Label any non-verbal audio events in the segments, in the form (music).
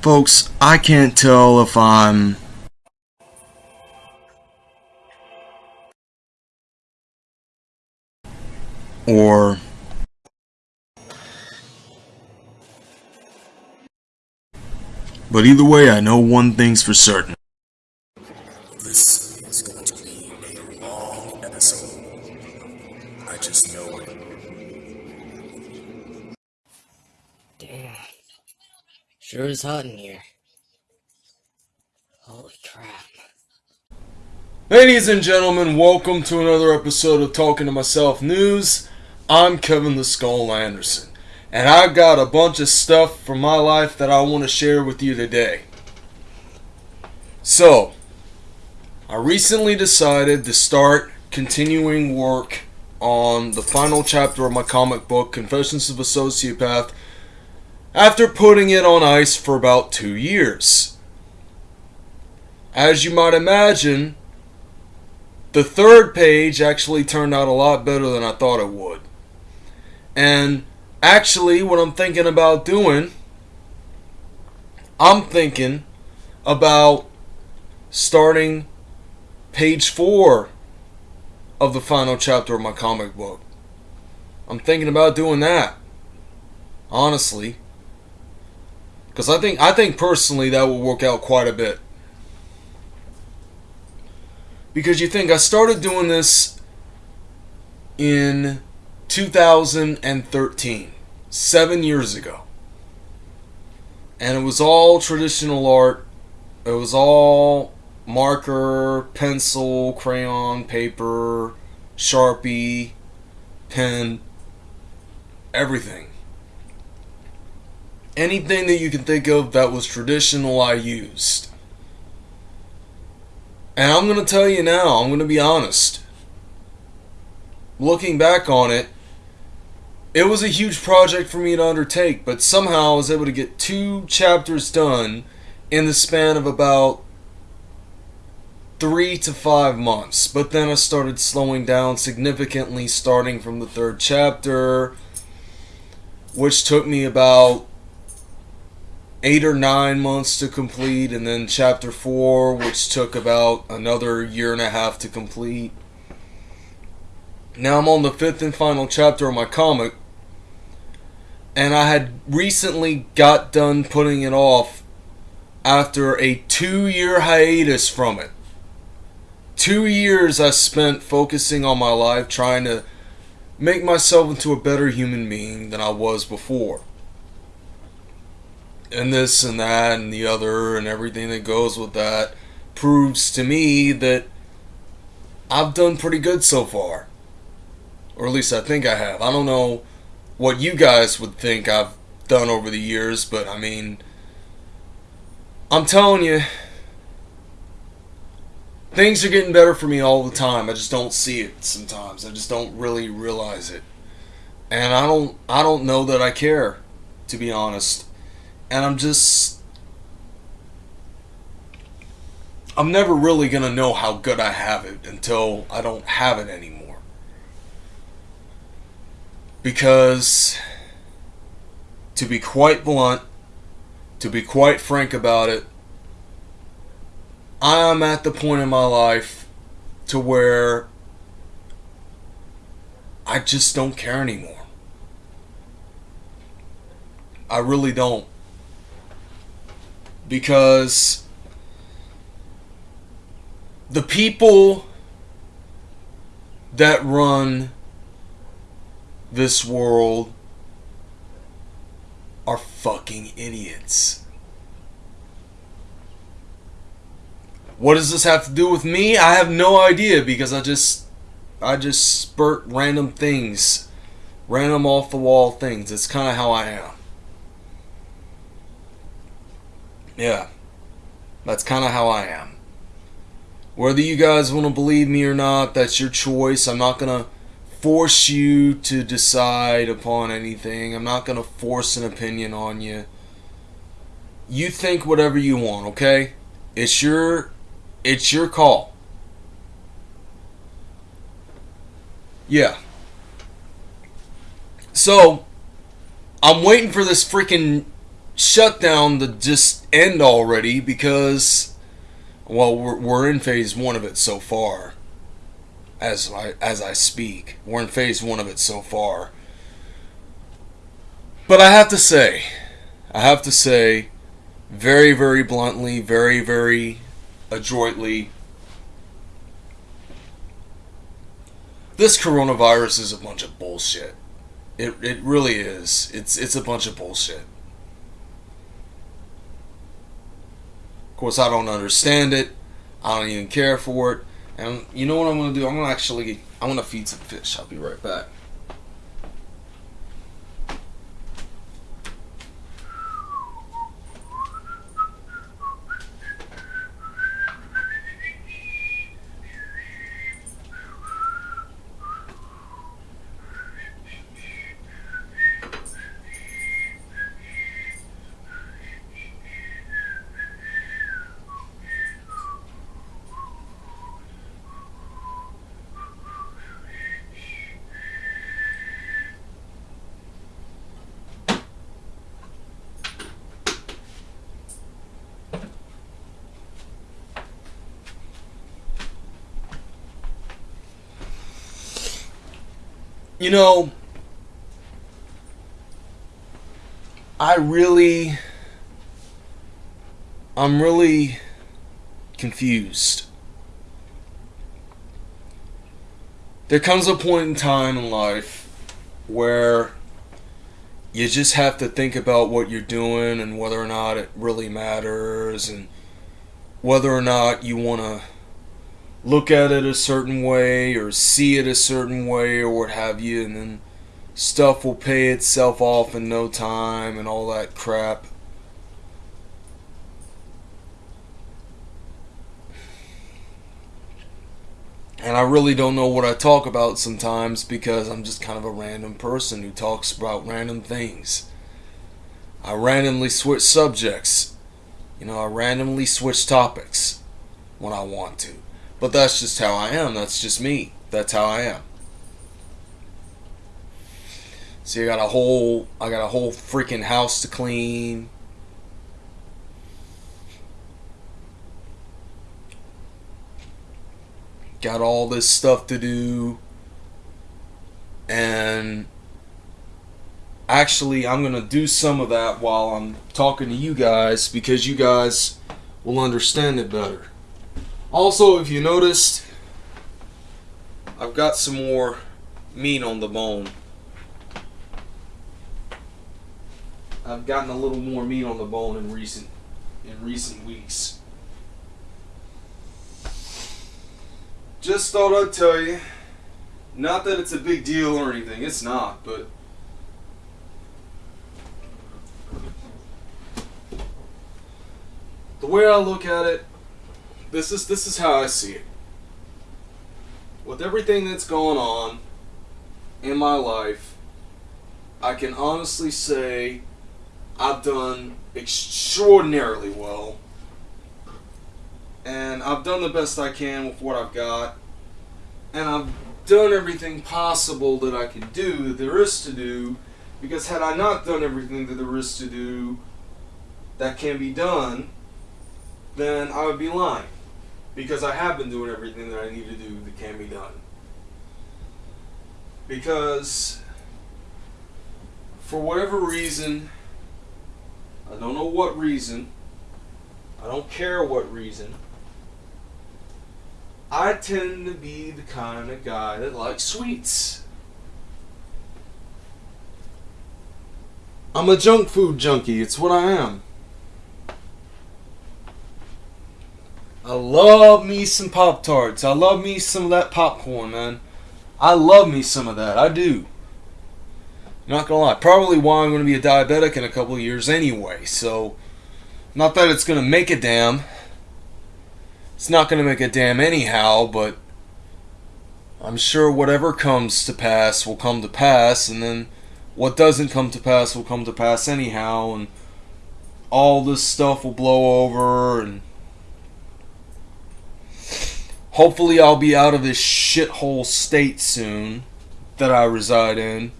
Folks, I can't tell if I'm or but either way I know one thing's for certain. Sure is hot in here. Holy crap. Ladies and gentlemen, welcome to another episode of Talking to Myself News. I'm Kevin the Skull Anderson, and I've got a bunch of stuff from my life that I want to share with you today. So, I recently decided to start continuing work on the final chapter of my comic book, Confessions of a Sociopath, after putting it on ice for about two years. As you might imagine, the third page actually turned out a lot better than I thought it would. And actually, what I'm thinking about doing, I'm thinking about starting page four of the final chapter of my comic book. I'm thinking about doing that. Honestly. Because I think I think personally that will work out quite a bit. Because you think I started doing this in 2013, seven years ago. And it was all traditional art. It was all marker, pencil, crayon, paper, sharpie, pen, everything. Anything that you can think of that was traditional, I used. And I'm going to tell you now, I'm going to be honest. Looking back on it, it was a huge project for me to undertake, but somehow I was able to get two chapters done in the span of about three to five months. But then I started slowing down significantly, starting from the third chapter, which took me about eight or nine months to complete, and then chapter four, which took about another year and a half to complete. Now I'm on the fifth and final chapter of my comic, and I had recently got done putting it off after a two year hiatus from it. Two years I spent focusing on my life trying to make myself into a better human being than I was before and this and that and the other and everything that goes with that proves to me that I've done pretty good so far. Or at least I think I have. I don't know what you guys would think I've done over the years, but I mean, I'm telling you, things are getting better for me all the time. I just don't see it sometimes. I just don't really realize it. And I don't I don't know that I care, to be honest and I'm just I'm never really going to know how good I have it until I don't have it anymore. Because to be quite blunt, to be quite frank about it, I am at the point in my life to where I just don't care anymore. I really don't because the people that run this world are fucking idiots. What does this have to do with me? I have no idea because I just I just spurt random things, random off the wall things. It's kind of how I am. Yeah. That's kind of how I am. Whether you guys want to believe me or not, that's your choice. I'm not going to force you to decide upon anything. I'm not going to force an opinion on you. You think whatever you want, okay? It's your it's your call. Yeah. So, I'm waiting for this freaking shutdown to just end already because, well, we're, we're in phase one of it so far. As I as I speak, we're in phase one of it so far. But I have to say, I have to say, very very bluntly, very very adroitly, this coronavirus is a bunch of bullshit. It, it really is. It's it's a bunch of bullshit. Course, I don't understand it. I don't even care for it. And you know what I'm gonna do? I'm gonna actually I'm gonna feed some fish. I'll be right back. You know, I really, I'm really confused. There comes a point in time in life where you just have to think about what you're doing and whether or not it really matters and whether or not you want to look at it a certain way or see it a certain way or what have you, and then stuff will pay itself off in no time and all that crap. And I really don't know what I talk about sometimes because I'm just kind of a random person who talks about random things. I randomly switch subjects. You know, I randomly switch topics when I want to. But that's just how I am. That's just me. That's how I am. See, I got a whole, I got a whole freaking house to clean. Got all this stuff to do. And actually, I'm going to do some of that while I'm talking to you guys because you guys will understand it better. Also, if you noticed, I've got some more meat on the bone. I've gotten a little more meat on the bone in recent in recent weeks. Just thought I'd tell you. Not that it's a big deal or anything, it's not, but the way I look at it, this is this is how I see it. With everything that's going on in my life, I can honestly say I've done extraordinarily well. And I've done the best I can with what I've got. And I've done everything possible that I can do, that there is to do. Because had I not done everything that there is to do that can be done, then I would be lying because I have been doing everything that I need to do that can be done. Because for whatever reason, I don't know what reason, I don't care what reason, I tend to be the kind of guy that likes sweets. I'm a junk food junkie, it's what I am. I love me some Pop Tarts. I love me some of that popcorn, man. I love me some of that. I do. Not gonna lie. Probably why I'm gonna be a diabetic in a couple of years anyway. So, not that it's gonna make a damn. It's not gonna make a damn anyhow, but I'm sure whatever comes to pass will come to pass, and then what doesn't come to pass will come to pass anyhow, and all this stuff will blow over, and Hopefully, I'll be out of this shithole state soon that I reside in.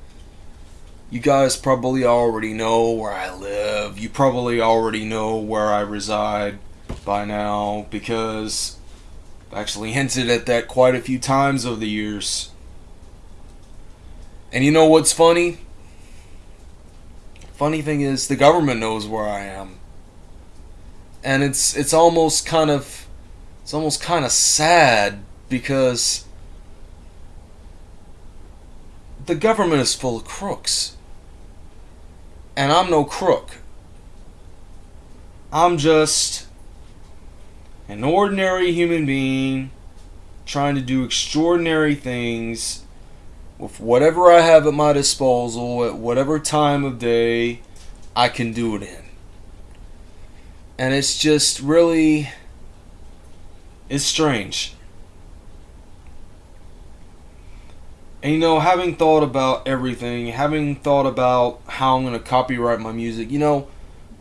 You guys probably already know where I live. You probably already know where I reside by now because I've actually hinted at that quite a few times over the years. And you know what's funny? Funny thing is the government knows where I am. And it's it's almost kind of it's almost kind of sad because the government is full of crooks. And I'm no crook. I'm just an ordinary human being trying to do extraordinary things with whatever I have at my disposal at whatever time of day I can do it in. And it's just really it's strange. And you know, having thought about everything, having thought about how I'm going to copyright my music, you know,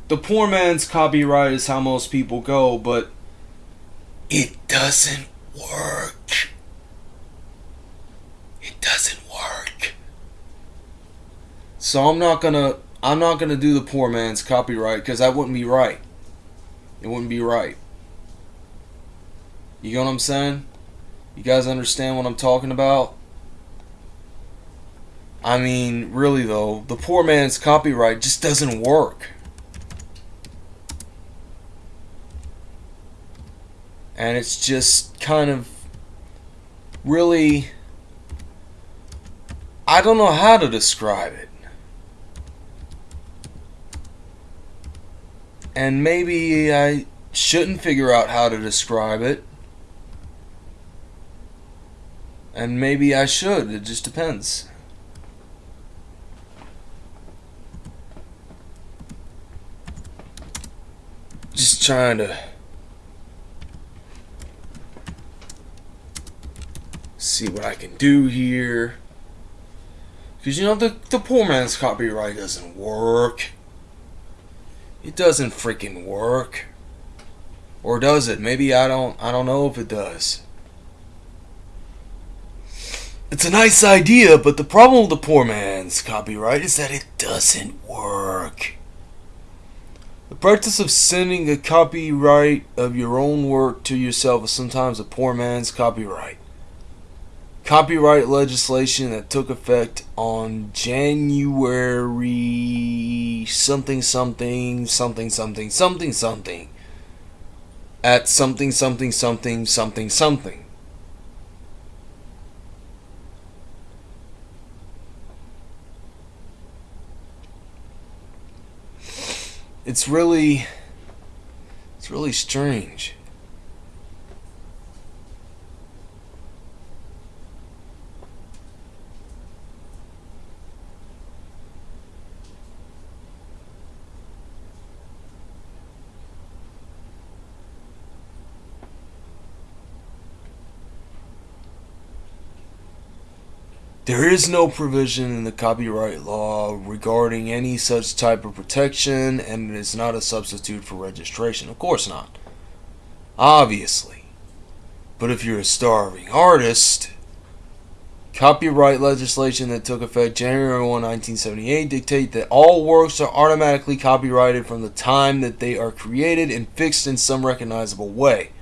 the poor man's copyright is how most people go, but it doesn't work. It doesn't work. So I'm not going to I'm not going to do the poor man's copyright cuz that wouldn't be right. It wouldn't be right. You know what I'm saying? You guys understand what I'm talking about? I mean, really though, the poor man's copyright just doesn't work. And it's just kind of really. I don't know how to describe it. And maybe I shouldn't figure out how to describe it. And maybe I should. It just depends. Just trying to see what I can do here. Because, you know, the, the poor man's copyright doesn't work. It doesn't freaking work. Or does it? Maybe I don't I don't know if it does. It's a nice idea, but the problem with the poor man's copyright is that it doesn't work. The practice of sending a copyright of your own work to yourself is sometimes a poor man's copyright. Copyright legislation that took effect on January something something something something something something at something something something something something. It's really it's really strange. There is no provision in the copyright law regarding any such type of protection, and it is not a substitute for registration. Of course not. Obviously. But if you're a starving artist, copyright legislation that took effect January 1, 1978 dictate that all works are automatically copyrighted from the time that they are created and fixed in some recognizable way.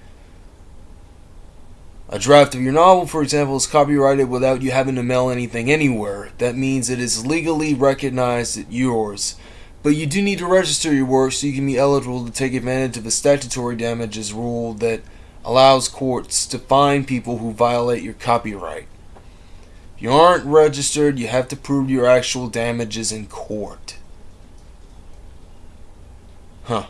A draft of your novel, for example, is copyrighted without you having to mail anything anywhere. That means it is legally recognized as yours. But you do need to register your work so you can be eligible to take advantage of the statutory damages rule that allows courts to fine people who violate your copyright. If you aren't registered, you have to prove your actual damages in court. Huh.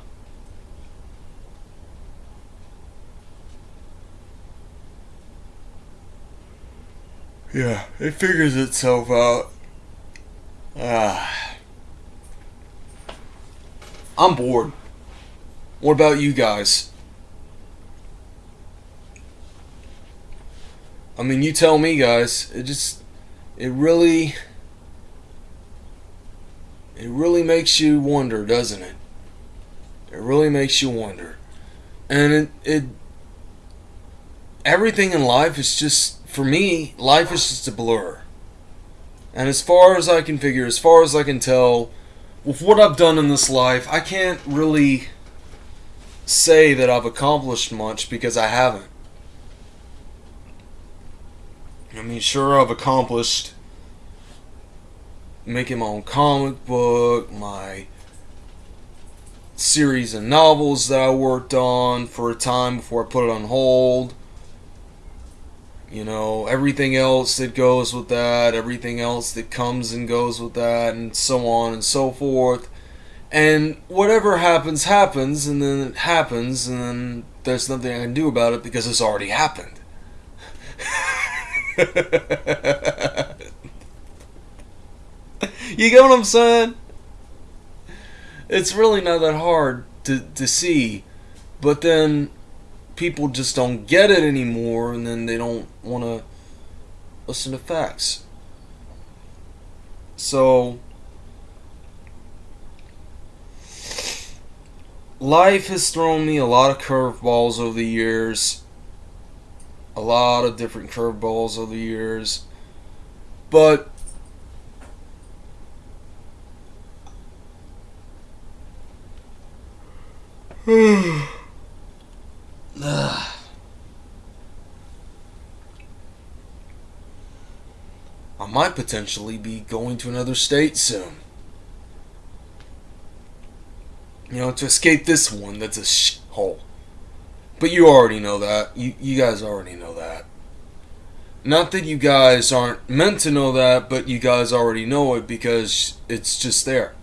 Yeah, it figures itself out. Ah. I'm bored. What about you guys? I mean, you tell me, guys. It just, it really, it really makes you wonder, doesn't it? It really makes you wonder. And it, it, everything in life is just for me, life is just a blur. And as far as I can figure, as far as I can tell, with what I've done in this life, I can't really say that I've accomplished much because I haven't. I mean, sure, I've accomplished making my own comic book, my series of novels that I worked on for a time before I put it on hold. You know, everything else that goes with that, everything else that comes and goes with that, and so on and so forth. And whatever happens, happens, and then it happens, and then there's nothing I can do about it because it's already happened. (laughs) you get what I'm saying? It's really not that hard to, to see, but then people just don't get it anymore, and then they don't want to listen to facts. So, life has thrown me a lot of curveballs over the years. A lot of different curveballs over the years. But I might potentially be going to another state soon. You know, to escape this one that's a sh- hole. But you already know that. You, you guys already know that. Not that you guys aren't meant to know that, but you guys already know it because it's just there.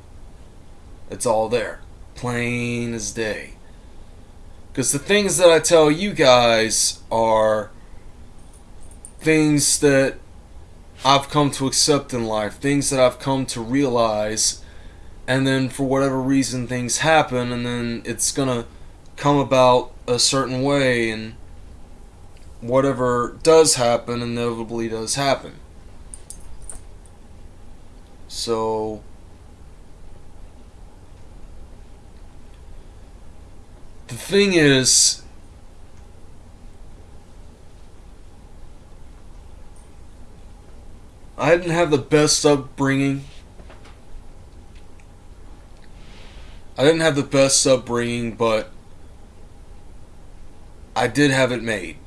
It's all there. Plain as day. Because the things that I tell you guys are things that I've come to accept in life, things that I've come to realize, and then for whatever reason things happen, and then it's gonna come about a certain way, and whatever does happen inevitably does happen. So. The thing is, I didn't have the best upbringing. I didn't have the best upbringing, but I did have it made.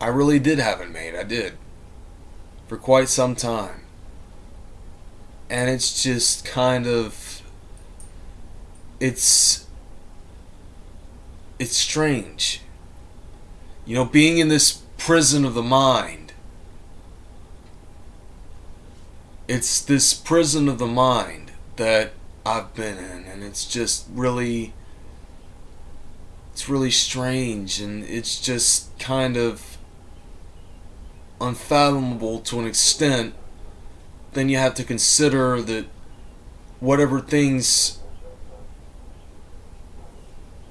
I really did have it made. I did. For quite some time. And it's just kind of. It's. It's strange. You know, being in this prison of the mind. It's this prison of the mind that I've been in, and it's just really. It's really strange, and it's just kind of unfathomable to an extent, then you have to consider that whatever things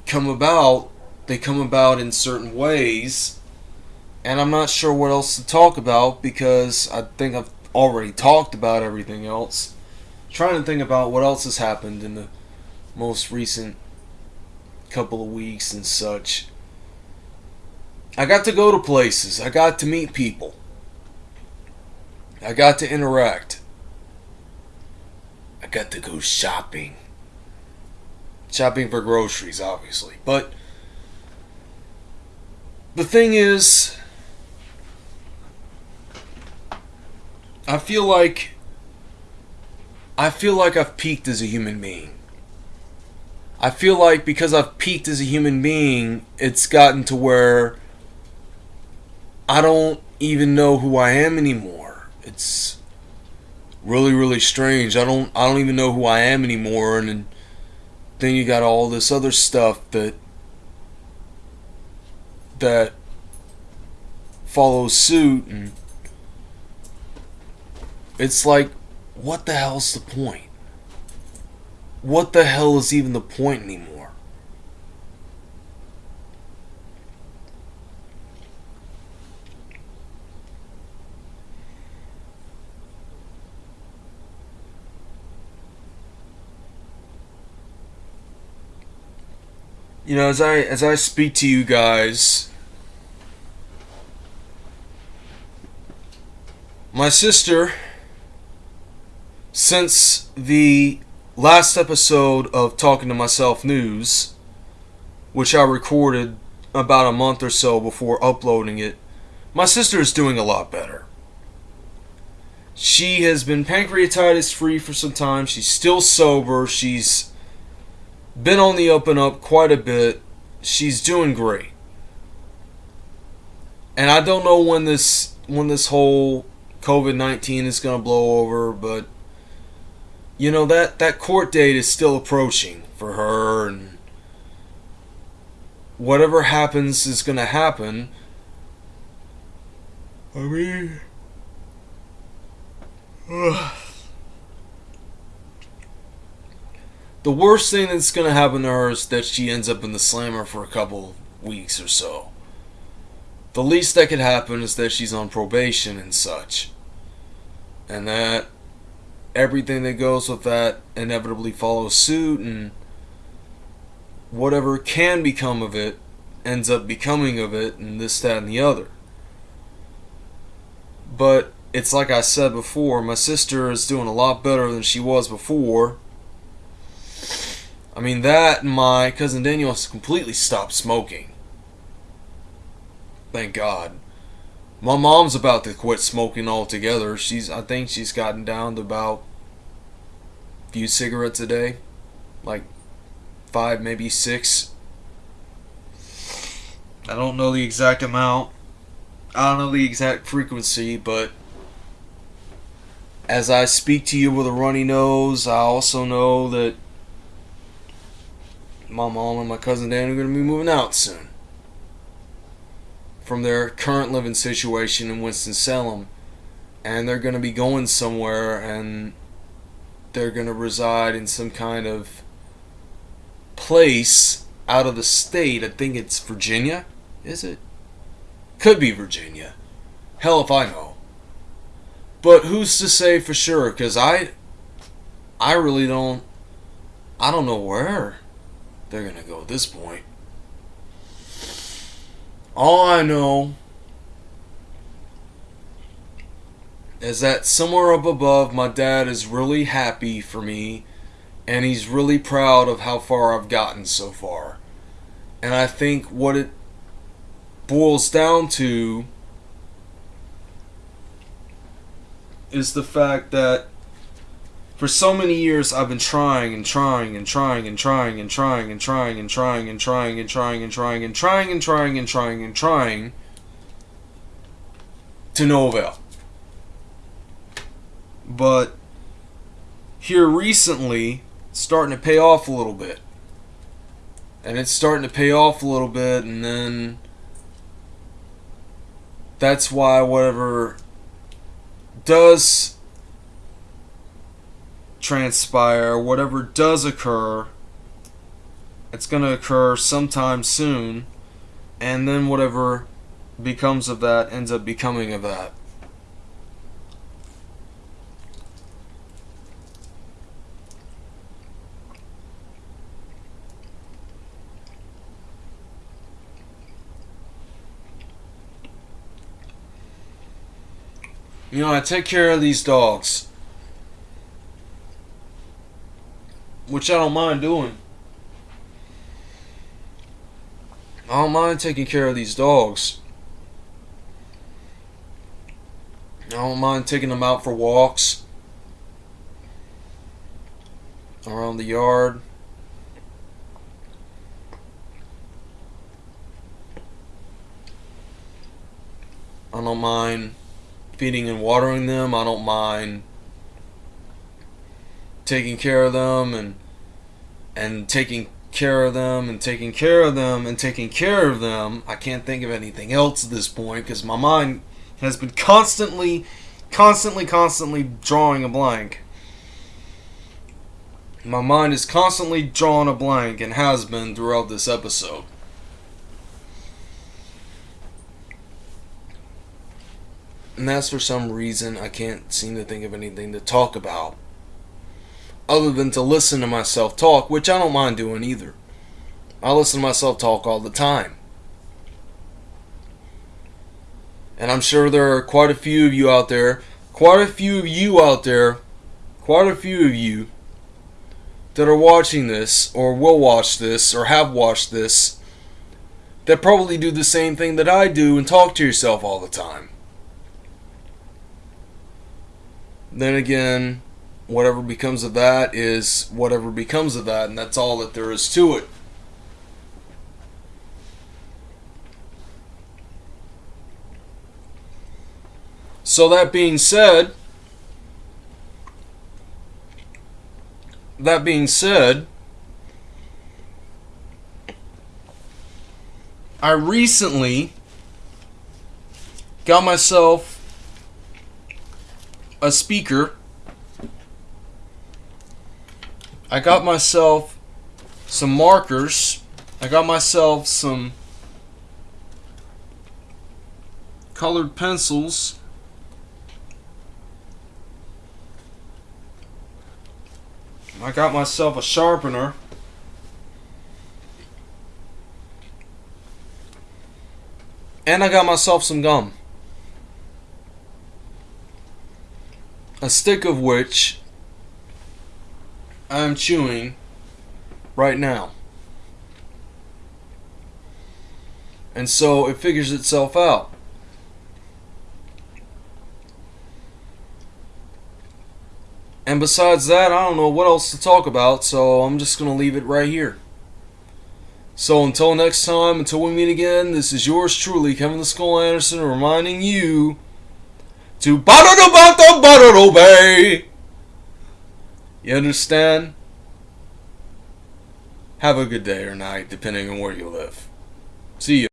come about, they come about in certain ways. And I'm not sure what else to talk about because I think I've already talked about everything else. trying to think about what else has happened in the most recent couple of weeks and such. I got to go to places. I got to meet people. I got to interact. I got to go shopping. Shopping for groceries, obviously. But the thing is, I feel like I feel like I've peaked as a human being. I feel like because I've peaked as a human being, it's gotten to where I don't even know who I am anymore. It's really really strange. I don't I don't even know who I am anymore and then you got all this other stuff that that follows suit and it's like what the hell's the point? What the hell is even the point anymore? you know as i as i speak to you guys my sister since the last episode of Talking to Myself News, which I recorded about a month or so before uploading it, my sister is doing a lot better. She has been pancreatitis free for some time. She's still sober. She's been on the up and up quite a bit. She's doing great. And I don't know when this when this whole COVID-19 is going to blow over, but you know that that court date is still approaching for her and whatever happens is going to happen. I mean the worst thing that's going to happen to her is that she ends up in the slammer for a couple weeks or so. The least that could happen is that she's on probation and such. And that everything that goes with that inevitably follows suit, and whatever can become of it ends up becoming of it, and this, that, and the other. But it's like I said before, my sister is doing a lot better than she was before. I mean, that and my cousin Daniel has completely stopped smoking. Thank God. My mom's about to quit smoking altogether. She's, I think she's gotten down to about a few cigarettes a day. Like five, maybe six. I don't know the exact amount. I don't know the exact frequency, but as I speak to you with a runny nose, I also know that my mom and my cousin Dan are going to be moving out soon from their current living situation in Winston-Salem. And they're going to be going somewhere and they're going to reside in some kind of place out of the state. I think it's Virginia. Is it? Could be Virginia. Hell if I know. But who's to say for sure? Because I, I really don't. I don't know where they're gonna go at this point. All I know is that somewhere up above, my dad is really happy for me, and he's really proud of how far I've gotten so far. And I think what it boils down to is the fact that for so many years I've been trying and trying and trying and trying and trying and trying and trying and trying and trying and trying and trying and trying and trying and trying to no avail. But here recently, starting to pay off a little bit. And it's starting to pay off a little bit, and then that's why whatever does transpire, whatever does occur, it's going to occur sometime soon, and then whatever becomes of that ends up becoming of that. You know, I take care of these dogs. Which I don't mind doing. I don't mind taking care of these dogs. I don't mind taking them out for walks around the yard. I don't mind feeding and watering them. I don't mind taking care of them and and taking care of them and taking care of them and taking care of them. I can't think of anything else at this point because my mind has been constantly, constantly, constantly drawing a blank. My mind is constantly drawing a blank and has been throughout this episode. And that's for some reason I can't seem to think of anything to talk about. Other than to listen to myself talk, which I don't mind doing either. I listen to myself talk all the time. And I'm sure there are quite a few of you out there, quite a few of you out there, quite a few of you that are watching this or will watch this or have watched this that probably do the same thing that I do and talk to yourself all the time. Then again, whatever becomes of that is whatever becomes of that, and that's all that there is to it. So, that being said, that being said, I recently got myself a speaker. I got myself some markers. I got myself some colored pencils. I got myself a sharpener. And I got myself some gum. A stick of which I'm chewing right now. And so it figures itself out. And besides that, I don't know what else to talk about, so I'm just going to leave it right here. So until next time, until we meet again, this is yours truly, Kevin the Skull Anderson, reminding you to Bay. You understand? Have a good day or night, depending on where you live. See you.